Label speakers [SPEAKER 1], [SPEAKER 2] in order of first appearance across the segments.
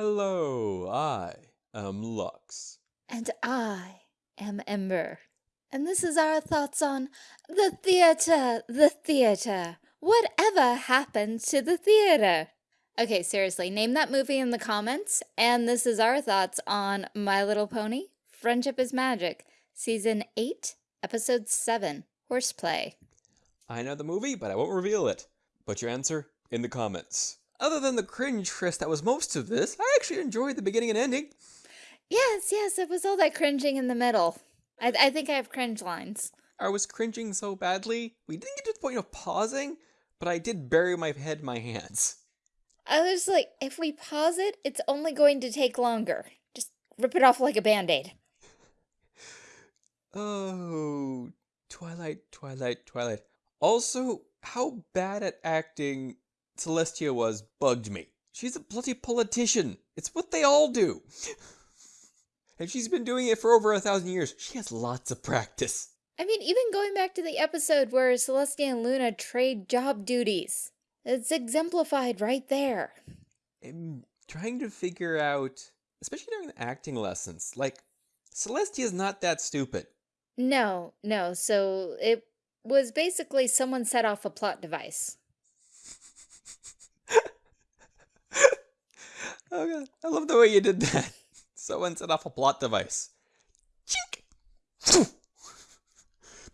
[SPEAKER 1] Hello, I am Lux.
[SPEAKER 2] And I am Ember. And this is our thoughts on the theater, the theater. Whatever happened to the theater? Okay, seriously, name that movie in the comments. And this is our thoughts on My Little Pony, Friendship is Magic, Season 8, Episode 7, Horseplay.
[SPEAKER 1] I know the movie, but I won't reveal it. Put your answer in the comments. Other than the cringe fest that was most of this, I actually enjoyed the beginning and ending.
[SPEAKER 2] Yes, yes, it was all that cringing in the middle. I, I think I have cringe lines.
[SPEAKER 1] I was cringing so badly, we didn't get to the point of pausing, but I did bury my head in my hands.
[SPEAKER 2] I was like, if we pause it, it's only going to take longer. Just rip it off like a band-aid.
[SPEAKER 1] Oh, Twilight, Twilight, Twilight. Also, how bad at acting Celestia was bugged me. She's a bloody politician. It's what they all do. and she's been doing it for over a thousand years. She has lots of practice.
[SPEAKER 2] I mean, even going back to the episode where Celestia and Luna trade job duties, it's exemplified right there.
[SPEAKER 1] I'm trying to figure out, especially during the acting lessons, like, Celestia is not that stupid.
[SPEAKER 2] No, no. So it was basically someone set off a plot device.
[SPEAKER 1] Oh god, I love the way you did that. Someone set off a plot device. Chink!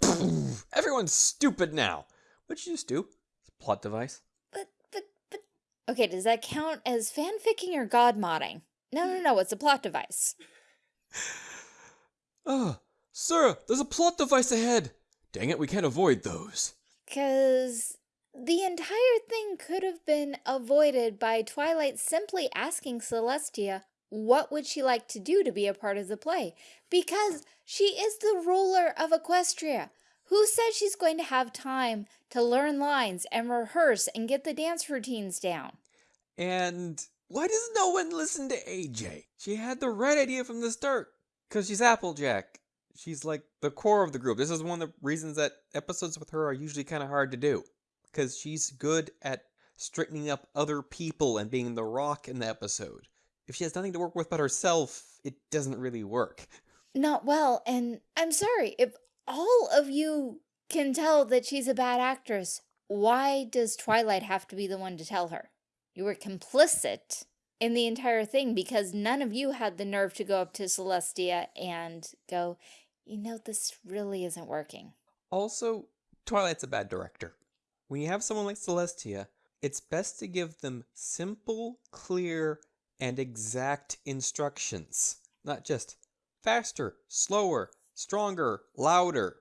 [SPEAKER 1] Everyone's stupid now. What'd you just do? It's a plot device.
[SPEAKER 2] But, but, but. Okay, does that count as fanficking or god modding? No, no, no, it's a plot device.
[SPEAKER 1] Oh, sir, there's a plot device ahead. Dang it, we can't avoid those.
[SPEAKER 2] Because the entire thing could have been avoided by Twilight simply asking Celestia what would she like to do to be a part of the play. Because she is the ruler of Equestria. Who says she's going to have time to learn lines and rehearse and get the dance routines down?
[SPEAKER 1] And why does no one listen to AJ? She had the right idea from the start. Because she's Applejack she's like the core of the group. This is one of the reasons that episodes with her are usually kind of hard to do because she's good at straightening up other people and being the rock in the episode. If she has nothing to work with but herself, it doesn't really work.
[SPEAKER 2] Not well, and I'm sorry, if all of you can tell that she's a bad actress, why does Twilight have to be the one to tell her? You were complicit in the entire thing because none of you had the nerve to go up to Celestia and go, you know, this really isn't working.
[SPEAKER 1] Also, Twilight's a bad director. When you have someone like Celestia, it's best to give them simple, clear, and exact instructions. Not just faster, slower, stronger, louder.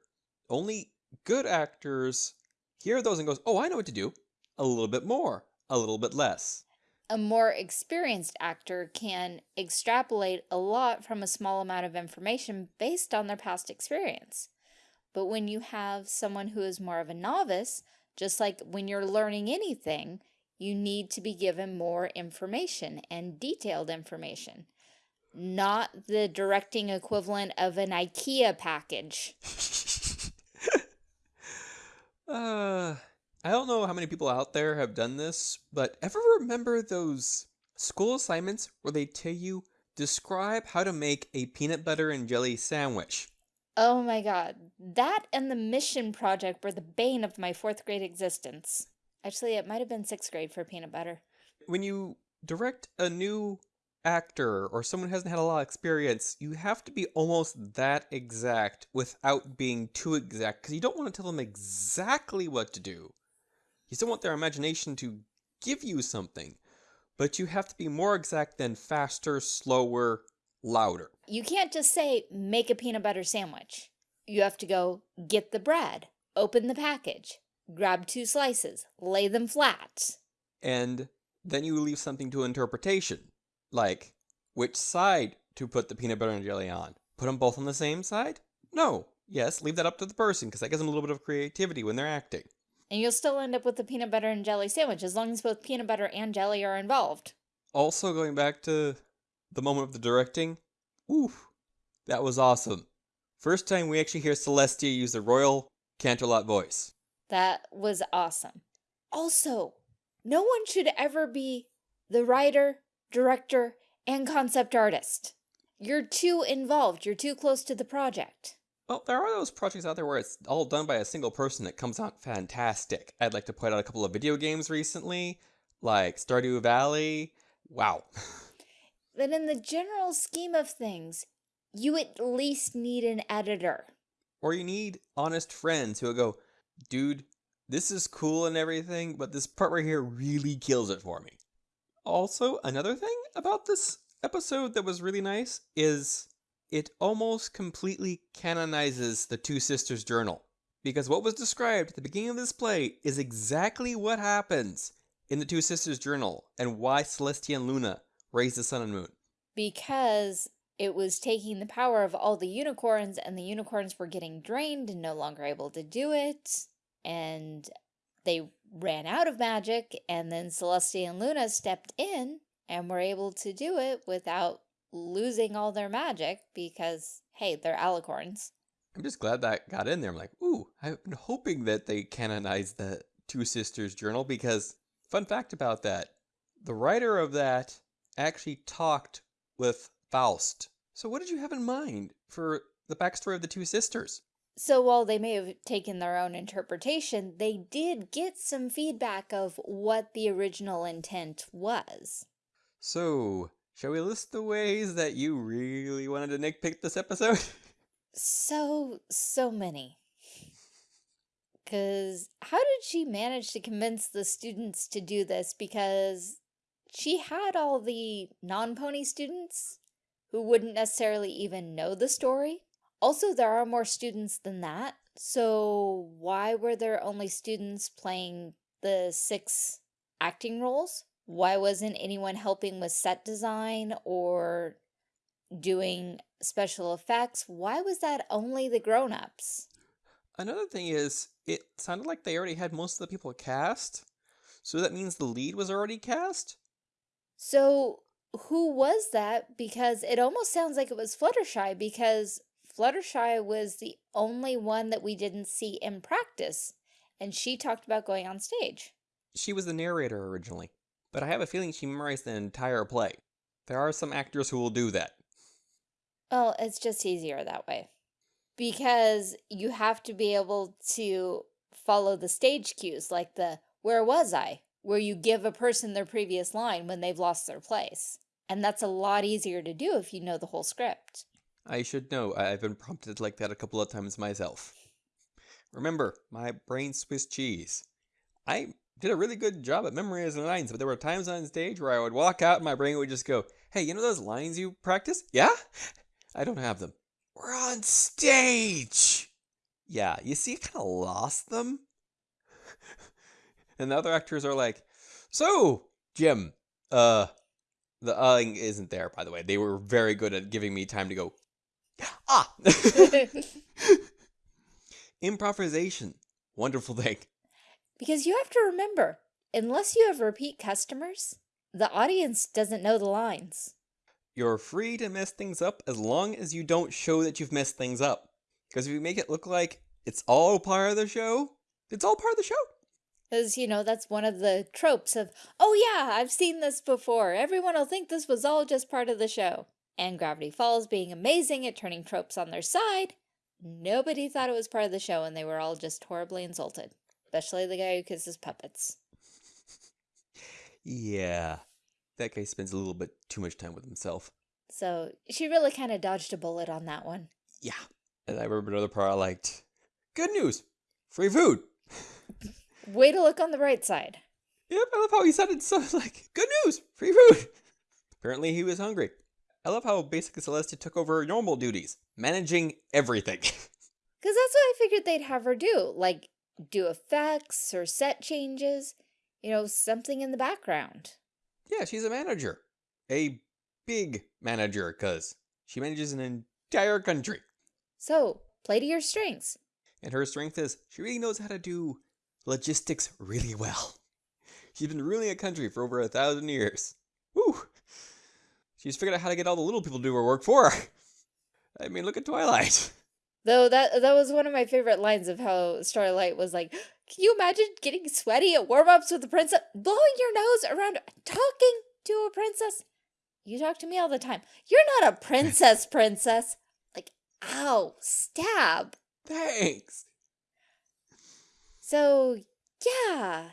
[SPEAKER 1] Only good actors hear those and goes, oh, I know what to do. A little bit more, a little bit less
[SPEAKER 2] a more experienced actor can extrapolate a lot from a small amount of information based on their past experience. But when you have someone who is more of a novice, just like when you're learning anything, you need to be given more information and detailed information, not the directing equivalent of an IKEA package.
[SPEAKER 1] uh I don't know how many people out there have done this, but ever remember those school assignments where they tell you describe how to make a peanut butter and jelly sandwich?
[SPEAKER 2] Oh my god. That and the mission project were the bane of my fourth grade existence. Actually, it might have been sixth grade for peanut butter.
[SPEAKER 1] When you direct a new actor or someone who hasn't had a lot of experience, you have to be almost that exact without being too exact because you don't want to tell them exactly what to do. You still want their imagination to give you something, but you have to be more exact than faster, slower, louder.
[SPEAKER 2] You can't just say, make a peanut butter sandwich. You have to go, get the bread, open the package, grab two slices, lay them flat.
[SPEAKER 1] And then you leave something to interpretation, like which side to put the peanut butter and jelly on. Put them both on the same side? No. Yes, leave that up to the person because that gives them a little bit of creativity when they're acting.
[SPEAKER 2] And you'll still end up with a peanut butter and jelly sandwich as long as both peanut butter and jelly are involved.
[SPEAKER 1] Also, going back to the moment of the directing, oof, that was awesome. First time we actually hear Celestia use the royal Canterlot voice.
[SPEAKER 2] That was awesome. Also, no one should ever be the writer, director, and concept artist. You're too involved. You're too close to the project.
[SPEAKER 1] Well, there are those projects out there where it's all done by a single person that comes out fantastic. I'd like to point out a couple of video games recently, like Stardew Valley. Wow.
[SPEAKER 2] But in the general scheme of things, you at least need an editor.
[SPEAKER 1] Or you need honest friends who will go, dude, this is cool and everything, but this part right here really kills it for me. Also, another thing about this episode that was really nice is it almost completely canonizes the Two Sisters Journal. Because what was described at the beginning of this play is exactly what happens in the Two Sisters Journal and why Celestia and Luna raise the sun and moon.
[SPEAKER 2] Because it was taking the power of all the unicorns and the unicorns were getting drained and no longer able to do it. And they ran out of magic and then Celestia and Luna stepped in and were able to do it without losing all their magic because, hey, they're alicorns.
[SPEAKER 1] I'm just glad that got in there. I'm like, ooh, I've been hoping that they canonized the Two Sisters Journal because, fun fact about that, the writer of that actually talked with Faust. So, what did you have in mind for the backstory of the two sisters?
[SPEAKER 2] So, while they may have taken their own interpretation, they did get some feedback of what the original intent was.
[SPEAKER 1] So, shall we list the ways that you really wanted to nitpick this episode?
[SPEAKER 2] So, so many. Because how did she manage to convince the students to do this? Because she had all the non-pony students who wouldn't necessarily even know the story. Also, there are more students than that. So why were there only students playing the six acting roles? Why wasn't anyone helping with set design or doing special effects? Why was that only the grown-ups?
[SPEAKER 1] Another thing is, it sounded like they already had most of the people cast. So that means the lead was already cast?
[SPEAKER 2] So who was that? Because it almost sounds like it was Fluttershy because Fluttershy was the only one that we didn't see in practice. And she talked about going on stage.
[SPEAKER 1] She was the narrator originally, but I have a feeling she memorized the entire play. There are some actors who will do that.
[SPEAKER 2] Well, it's just easier that way. Because you have to be able to follow the stage cues, like the, where was I? Where you give a person their previous line when they've lost their place. And that's a lot easier to do if you know the whole script.
[SPEAKER 1] I should know. I've been prompted like that a couple of times myself. Remember, my brain Swiss cheese. I did a really good job at memorizing lines, but there were times on stage where I would walk out and my brain would just go, hey, you know those lines you practice? Yeah? I don't have them. We're on stage! Yeah, you see, I kind of lost them. and the other actors are like, so, Jim, uh, the uh isn't there, by the way. They were very good at giving me time to go, ah! Improvisation. Wonderful thing.
[SPEAKER 2] Because you have to remember, unless you have repeat customers, the audience doesn't know the lines.
[SPEAKER 1] You're free to mess things up as long as you don't show that you've messed things up. Because if you make it look like it's all part of the show, it's all part of the show.
[SPEAKER 2] Because, you know, that's one of the tropes of, oh yeah, I've seen this before. Everyone will think this was all just part of the show. And Gravity Falls being amazing at turning tropes on their side, nobody thought it was part of the show and they were all just horribly insulted. Especially the guy who kisses puppets.
[SPEAKER 1] yeah, that guy spends a little bit too much time with himself.
[SPEAKER 2] So she really kind of dodged a bullet on that one.
[SPEAKER 1] Yeah. And I remember another part I liked. Good news! Free food!
[SPEAKER 2] Way to look on the right side.
[SPEAKER 1] Yep, I love how he sounded so like, good news! Free food! Apparently he was hungry. I love how basically Celeste took over her normal duties, managing everything.
[SPEAKER 2] Because that's what I figured they'd have her do. Like, do effects or set changes. You know, something in the background.
[SPEAKER 1] Yeah, she's a manager. A big manager, because she manages an entire country.
[SPEAKER 2] So, play to your strengths.
[SPEAKER 1] And her strength is she really knows how to do logistics really well. She's been ruling a country for over a thousand years. Woo! She's figured out how to get all the little people to do her work for her. I mean, look at Twilight.
[SPEAKER 2] Though that that was one of my favorite lines of how Starlight was like, can you imagine getting sweaty at warm-ups with a princess, blowing your nose around, talking to a princess? You talk to me all the time. You're not a princess, princess. Like, ow, stab.
[SPEAKER 1] Thanks.
[SPEAKER 2] So, yeah,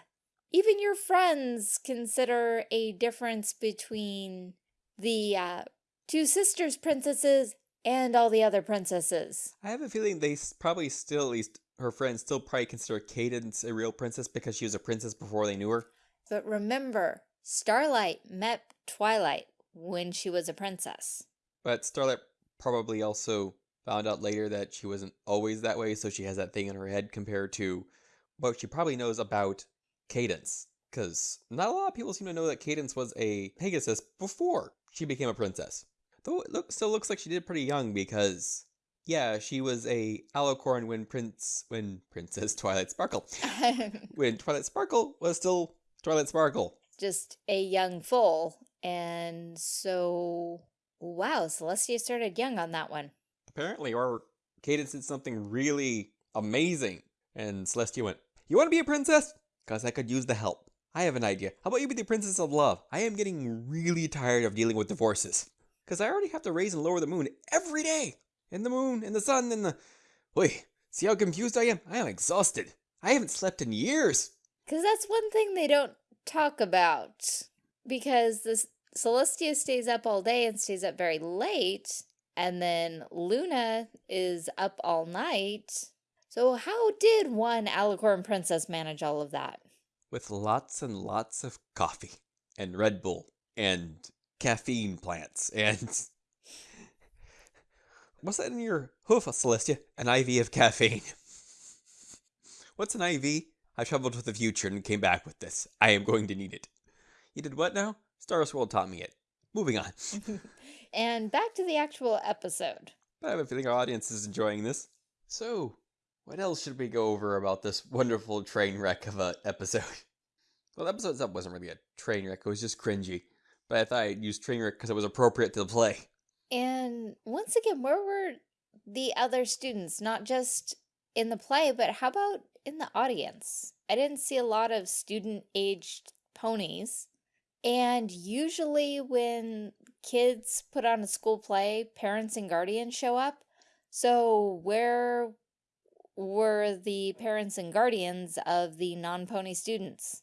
[SPEAKER 2] even your friends consider a difference between the uh, two sisters princesses and all the other princesses.
[SPEAKER 1] I have a feeling they probably still, at least her friends, still probably consider Cadance a real princess because she was a princess before they knew her.
[SPEAKER 2] But remember, Starlight met Twilight when she was a princess.
[SPEAKER 1] But Starlight probably also found out later that she wasn't always that way, so she has that thing in her head compared to what she probably knows about Cadance. Because not a lot of people seem to know that Cadance was a Pegasus before she became a princess. Though it look, still looks like she did pretty young because, yeah, she was a Alicorn when Prince, when Princess Twilight Sparkle, when Twilight Sparkle was still Twilight Sparkle.
[SPEAKER 2] Just a young foal. And so, wow, Celestia started young on that one.
[SPEAKER 1] apparently, or Cadance did something really amazing. And Celestia went, You want to be a princess? Because I could use the help. I have an idea. How about you be the princess of love? I am getting really tired of dealing with divorces. Because I already have to raise and lower the moon every day. And the moon, and the sun, and the. Wait, see how confused I am? I am exhausted. I haven't slept in years.
[SPEAKER 2] Because that's one thing they don't talk about. Because this Celestia stays up all day and stays up very late. And then Luna is up all night. So how did one Alicorn princess manage all of that?
[SPEAKER 1] With lots and lots of coffee, and Red Bull, and caffeine plants, and. What's that in your hoof, Celestia? An IV of caffeine. What's an IV? I traveled to the future and came back with this. I am going to need it. You did what now? Star Wars World taught me it. Moving on.
[SPEAKER 2] And back to the actual episode.
[SPEAKER 1] But I have a feeling our audience is enjoying this. So, what else should we go over about this wonderful train wreck of a episode? Well, the episode itself wasn't really a train wreck, it was just cringy. But I thought I'd use train wreck because it was appropriate to the play.
[SPEAKER 2] And once again, where were the other students? Not just in the play, but how about in the audience? I didn't see a lot of student aged ponies. And usually, when kids put on a school play, parents and guardians show up. So, where were the parents and guardians of the non pony students?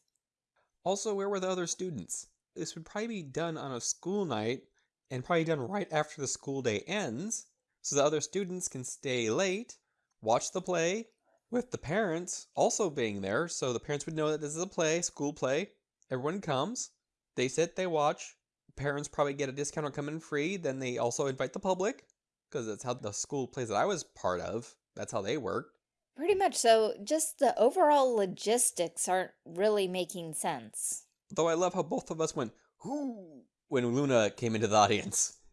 [SPEAKER 1] Also, where were the other students? This would probably be done on a school night and probably done right after the school day ends, so the other students can stay late, watch the play, with the parents also being there, so the parents would know that this is a play, school play. Everyone comes, they sit, they watch. Parents probably get a discount or come in free, then they also invite the public, because that's how the school plays that I was part of, that's how they worked.
[SPEAKER 2] Pretty much so, just the overall logistics aren't really making sense.
[SPEAKER 1] Though I love how both of us went, whoo, when Luna came into the audience.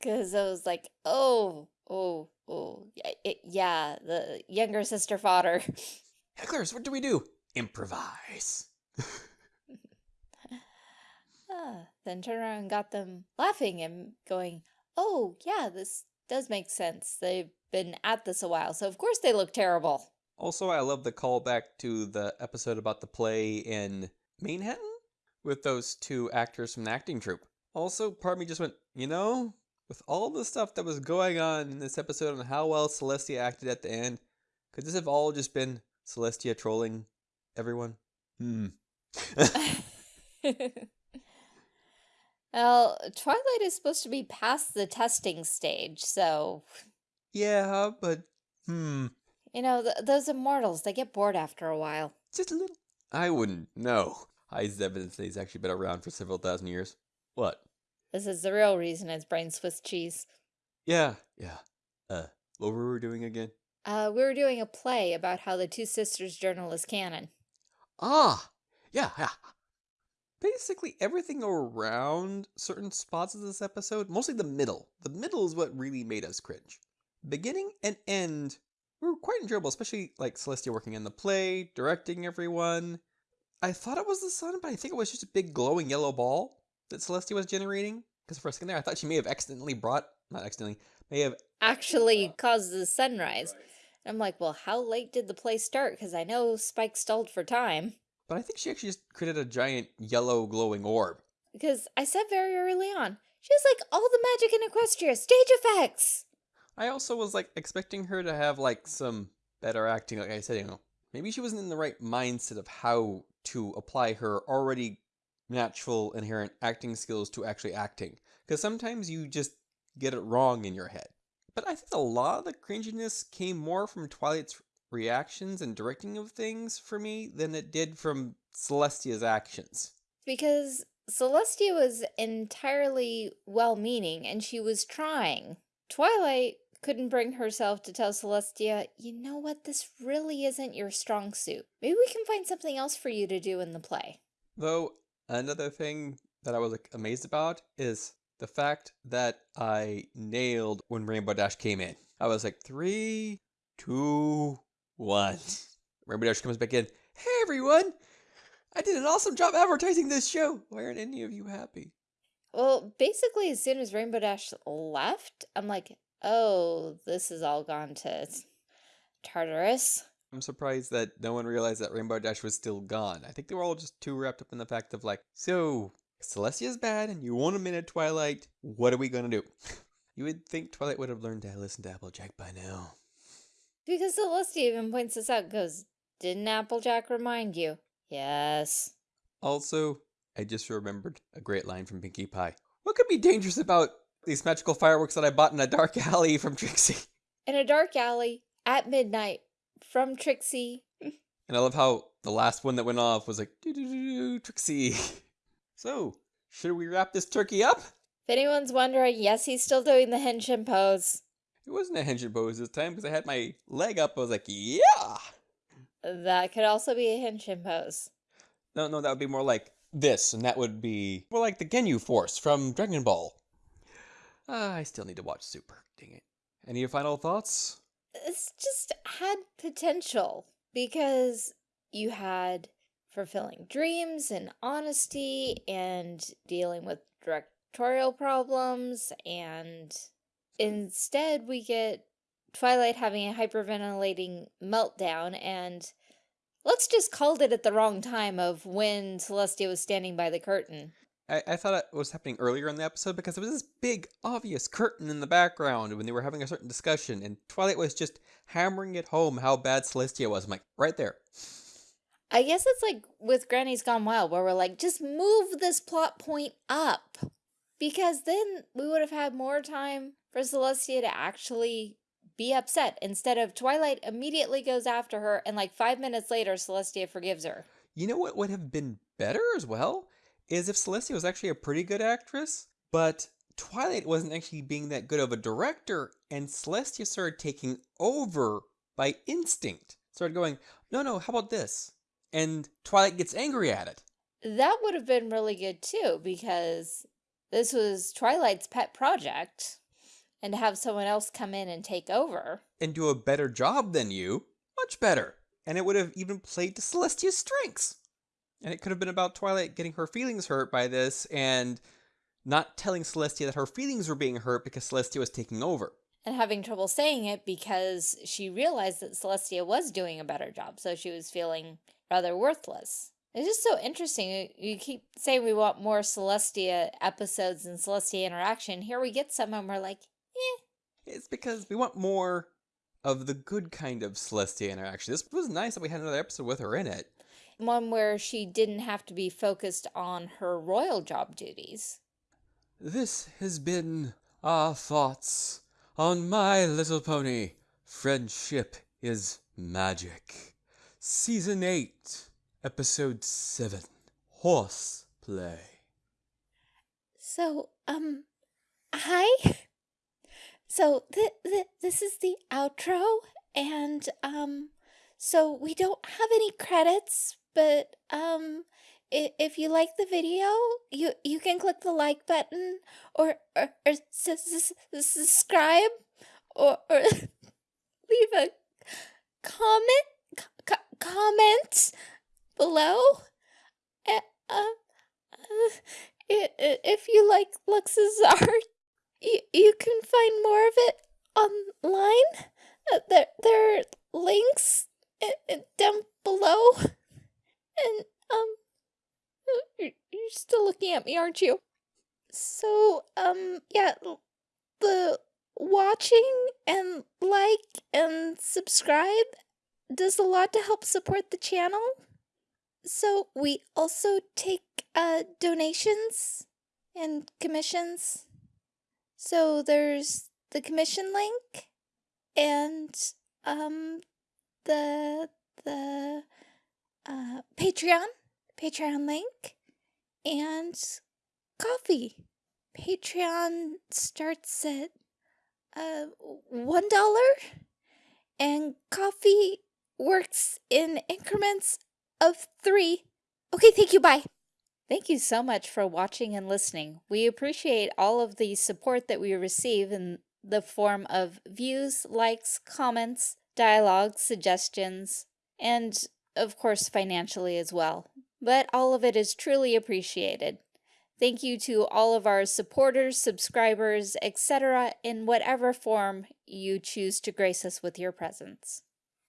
[SPEAKER 2] Because I was like, oh, oh, oh, yeah, it, yeah, the younger sister fodder.
[SPEAKER 1] Hecklers, what do we do? Improvise.
[SPEAKER 2] ah, then turned around and got them laughing and going, oh, yeah, this does make sense. They've been at this a while, so of course they look terrible.
[SPEAKER 1] Also, I love the callback to the episode about the play in Manehattan with those two actors from the acting troupe. Also, part of me just went, you know, with all the stuff that was going on in this episode and how well Celestia acted at the end, could this have all just been Celestia trolling everyone? Hmm.
[SPEAKER 2] well, Twilight is supposed to be past the testing stage, so,
[SPEAKER 1] yeah, but hmm,
[SPEAKER 2] you know, th those immortals, they get bored after a while.
[SPEAKER 1] just a little. I wouldn't know. Hides evidence that he's actually been around for several thousand years. What?
[SPEAKER 2] This is the real reason it's brain Swiss cheese.
[SPEAKER 1] Yeah, yeah. Uh, what were we doing again?
[SPEAKER 2] Uh, we were doing a play about how the Two Sisters journal is canon.
[SPEAKER 1] Ah, yeah, yeah. Basically, everything around certain spots of this episode, mostly the middle. The middle is what really made us cringe. Beginning and end were quite enjoyable, especially like Celestia working in the play, directing everyone. I thought it was the sun, but I think it was just a big glowing yellow ball that Celestia was generating. Because for a second there, I thought she may have accidentally brought, not accidentally, may have
[SPEAKER 2] Actually caused the sunrise. And I'm like, well, how late did the play start? Because I know Spike stalled for time.
[SPEAKER 1] But I think she actually just created a giant yellow glowing orb.
[SPEAKER 2] Because I said very early on, She has like all the magic in Equestria, stage effects.
[SPEAKER 1] I also was like expecting her to have like some better acting. Like I said, you know, maybe she wasn't in the right mindset of how to apply her already natural inherent acting skills to actually acting. Because sometimes you just get it wrong in your head. But I think a lot of the cringiness came more from Twilight's reactions and directing of things for me than it did from Celestia's actions.
[SPEAKER 2] Because Celestia was entirely well-meaning and she was trying. Twilight couldn't bring herself to tell Celestia, you know what, this really isn't your strong suit. Maybe we can find something else for you to do in the play.
[SPEAKER 1] Though, another thing that I was like, amazed about is the fact that I nailed when Rainbow Dash came in. I was like, three, two, one. Rainbow Dash comes back in. Hey everyone! I did an awesome job advertising this show. Why aren't any of you happy?
[SPEAKER 2] Well, basically, as soon as Rainbow Dash left, I'm like, oh, this has all gone to Tartarus.
[SPEAKER 1] I'm surprised that no one realized that Rainbow Dash was still gone. I think they were all just too wrapped up in the fact of like, so Celestia's bad and you want a minute Twilight, what are we gonna do? you would think Twilight would have learned to listen to Applejack by now.
[SPEAKER 2] Because Celestia even points this out, goes, didn't Applejack remind you? Yes.
[SPEAKER 1] Also, I just remembered a great line from Pinkie Pie. What could be dangerous about these magical fireworks that I bought in a dark alley from Trixie?
[SPEAKER 2] In a dark alley at midnight from Trixie.
[SPEAKER 1] and I love how the last one that went off was like, doo -doo -doo Trixie. so, should we wrap this turkey up?
[SPEAKER 2] If anyone's wondering, yes, he's still doing the henshin pose.
[SPEAKER 1] It wasn't a henshin pose this time because I had my leg up. I was like, yeah.
[SPEAKER 2] That could also be a henshin pose.
[SPEAKER 1] No, no, that would be more like this, and that would be more like the Ginyu Force from Dragon Ball. Uh, I still need to watch Super. Dang it. Any final thoughts?
[SPEAKER 2] This just had potential because you had fulfilling dreams and honesty and dealing with directorial problems and instead we get Twilight having a hyperventilating meltdown and let's just called it at the wrong time of when Celestia was standing by the curtain.
[SPEAKER 1] I, I thought it was happening earlier in the episode because there was this big, obvious curtain in the background when they were having a certain discussion, and Twilight was just hammering it home how bad Celestia was. I'm like, right there.
[SPEAKER 2] I guess it's like with Granny's Gone Wild, where we're like, just move this plot point up. Because then we would have had more time for Celestia to actually be upset instead of Twilight immediately goes after her and like five minutes later Celestia forgives her.
[SPEAKER 1] You know what would have been better as well? Is if Celestia was actually a pretty good actress, but Twilight wasn't actually being that good of a director, and Celestia started taking over by instinct. Started going, no, no, how about this? And Twilight gets angry at it.
[SPEAKER 2] That would have been really good too, because this was Twilight's pet project and to have someone else come in and take over.
[SPEAKER 1] And do a better job than you. Much better. And it would have even played to Celestia's strengths. And it could have been about Twilight getting her feelings hurt by this and not telling Celestia that her feelings were being hurt because Celestia was taking over.
[SPEAKER 2] And having trouble saying it because she realized that Celestia was doing a better job, so she was feeling rather worthless. It's just so interesting. You keep saying we want more Celestia episodes and Celestia interaction. Here we get some and we're like, eh.
[SPEAKER 1] It's because we want more of the good kind of Celestia interaction. This was nice that we had another episode with her in it.
[SPEAKER 2] One where she didn't have to be focused on her royal job duties.
[SPEAKER 1] This has been our thoughts on My Little Pony. Friendship is Magic. Season 8, Episode 7, Horse Play.
[SPEAKER 2] So, um, hi? So th th this is the outro, and um, so we don't have any credits, but um, if you like the video, you you can click the like button or or, or subscribe or, or leave a comment comment below. Uh, uh, if you like Lux's art, you, you can find more of it online. Uh, there, there are links down below. And, um, you're, still looking at me, aren't you? So, um, yeah, the watching and like and subscribe does a lot to help support the channel. So, we also take uh donations and commissions. So, there's the commission link and um the the uh Patreon, Patreon link and coffee. Patreon starts at uh one dollar and coffee works in increments of three. Okay, thank you. Bye. Thank you so much for watching and listening. We appreciate all of the support that we receive in the form of views, likes, comments, dialogue, suggestions, and of course financially as well. But all of it is truly appreciated. Thank you to all of our supporters, subscribers, etc., in whatever form you choose to grace us with your presence.